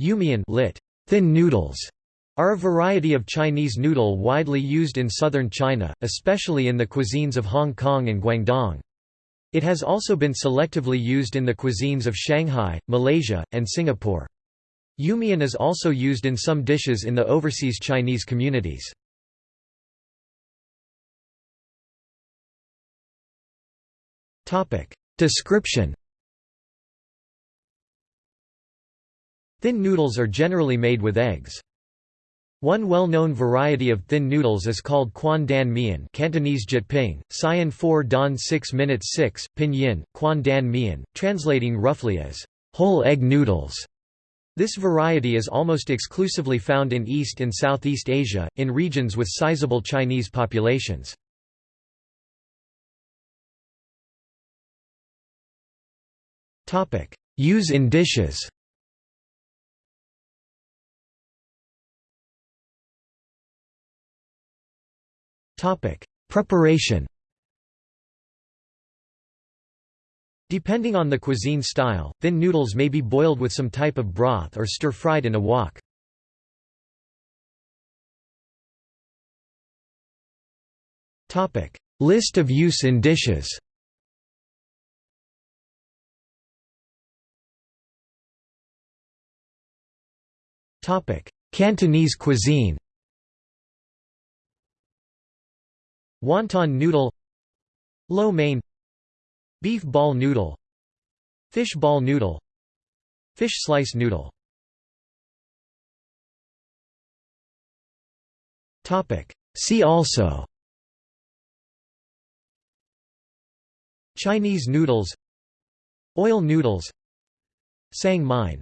Yumian lit. Thin noodles are a variety of Chinese noodle widely used in southern China, especially in the cuisines of Hong Kong and Guangdong. It has also been selectively used in the cuisines of Shanghai, Malaysia, and Singapore. Yumian is also used in some dishes in the overseas Chinese communities. Description Thin noodles are generally made with eggs. One well-known variety of thin noodles is called Quan Dan Mian Cantonese Jyutping, Sian 4 Dan 6 minutes 6, Pinyin, Quan Dan Mian, translating roughly as, whole egg noodles. This variety is almost exclusively found in East and Southeast Asia, in regions with sizable Chinese populations. Use in dishes Topic: Preparation. Depending on the cuisine style, thin noodles may be boiled with some type of broth or stir-fried in a wok. Topic: List of use in dishes. Topic: Cantonese cuisine. Wonton noodle Lo mein Beef ball noodle Fish ball noodle Fish slice noodle. See also Chinese noodles Oil noodles Sang mein